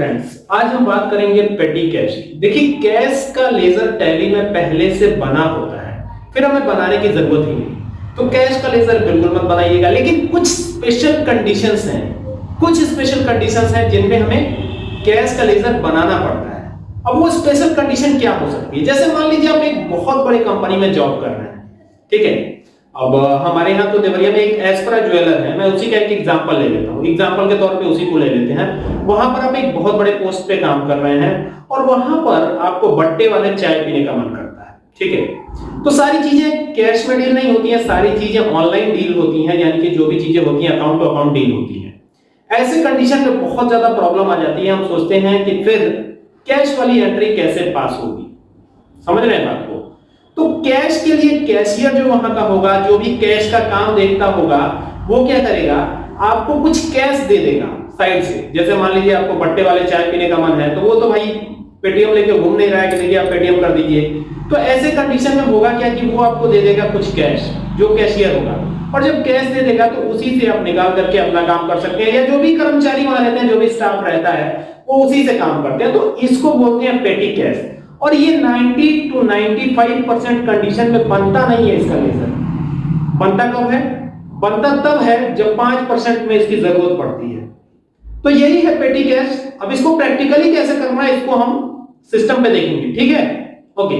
Friends आज हम बात करेंगे पेटी कैश की। देखिए कैश का लेजर टैली में पहले से बना होता है। फिर हमें बनाने की ज़रूरत ही नहीं। तो कैश का लेजर बिल्कुल मत बनाइएगा। लेकिन कुछ स्पेशल कंडीशंस हैं। कुछ स्पेशल कंडीशंस हैं जिनमें हमें कैश का लेजर बनाना पड़ता है। अब वो स्पेशल कंडीशन क्या हो सकती है? जैसे मान लीजिए आप एक बहुत बड़ी कंपनी में जॉब कर रहे हैं। ठीक है? अब हमारे यहाँ तो देवरिया में एक एस्परा ज्वेलर है, मैं उसी का एक एग्जांपल ले लेता हूँ। एग्जांपल के तौर पे उसी को ले लेते हैं। वहाँ पर आप एक बहुत बड़े पोस्ट पे काम कर रहे हैं और वहाँ पर आपको बट्टे वाले चाय पीने का मन करता है, ठीक है? तो सारी चीज़ें कैश में डील नहीं होती है, सारी चीज़ें ऑनलाइन डील होती हैं, यानी कि जो भी चीज़ें होती हैं अकाउंट टू अकाउंट डील होती हैं। ऐसे कंडीशन में बहुत ज़्यादा प्रॉब्लम आ जाती है, हम सोचते हैं कि फिर कैश वाली एंट्री कैसे पास होगी? समझ रहे हैं बात को? तो कैश के लिए कैशियर जो वहाँ का होगा, जो भी कैश का काम देखता होगा, वो क्या करेगा? आपको कुछ कैश दे देगा साइड से। जैसे मान लीजिए आपको बट्टे वाले चाय पीने का मन है तो वो तो भाई पेटीएम लेके घूम नहीं रहा है कि देखिए आप पेटीएम कर दीजिए। तो ऐसे कंडीशन में होगा क्या कि वो आपको दे देगा कुछ कैश जो कैशियर होगा। और जब कैश दे देगा तो उसी से आप निकाल करके अपना काम कर सकते हैं, या जो भी कर्मचारी वहाँ रहते हैं, जो भी स्टाफ रहता है, वो उसी से काम करते हैं। तो इसको बोलते हैं पेटी कैश और ये 90 टू 95 परसेंट कंडीशन में बनता नहीं है इसका लेजर। बनता कब है? बनता तब है जब 5 परसेंट में इसकी ज़रूरत पड़ती है। तो यही है पेटी कैश अब इसको प्रैक्टिकली कैसे करना है, इसको हम सिस्टम पे देखेंगे, ठीक है? ओके